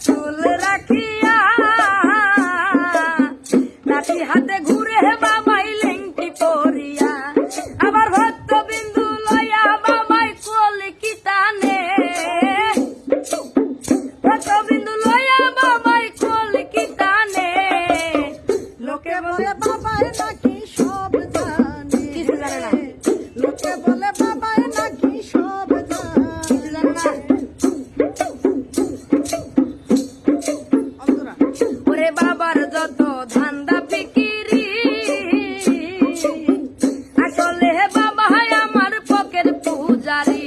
চুল রাখিয়া লাঠি হাতে ঘুরে বাবাই লেংটি পরিয়া, আবার ভক্ত বিন্দু লয়া বাবাই কলিকিতানে ভক্ত বিন্দু লয়া বাবাই কলিকিতানে লোকে বলে পূজারি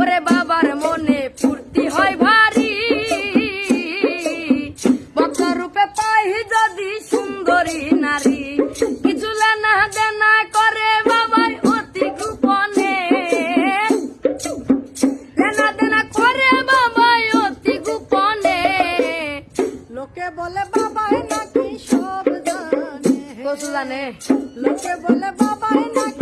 ওরে বাবার মনে ফুর্তি হয় ভারী। রূপে পাই যদি সুন্দরী নারী কিছু লেনা দেনা করে বাবাই অতি গোপনে। লেনা দেনা করে বাবাই অতি গোপনে। লোকে বলে বাবাই নাকি সব জানে। জানে লোকে বলে বাবাই নাকি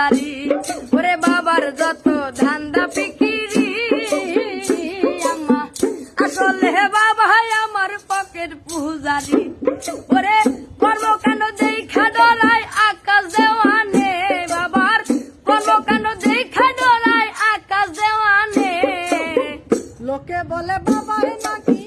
জারি ওরে বাবার যত ধান্দা ফিকিরি আম্মা আসলে বাবা আমার পকেট পুজারি। ওরে কর্ম কেন দেই খাডলায় আকাশ দেওয়ানে, বাবার কর্ম কেন দেই খাডলায় আকাশ দেওয়ানে? লোকে বলে বাবা নাকি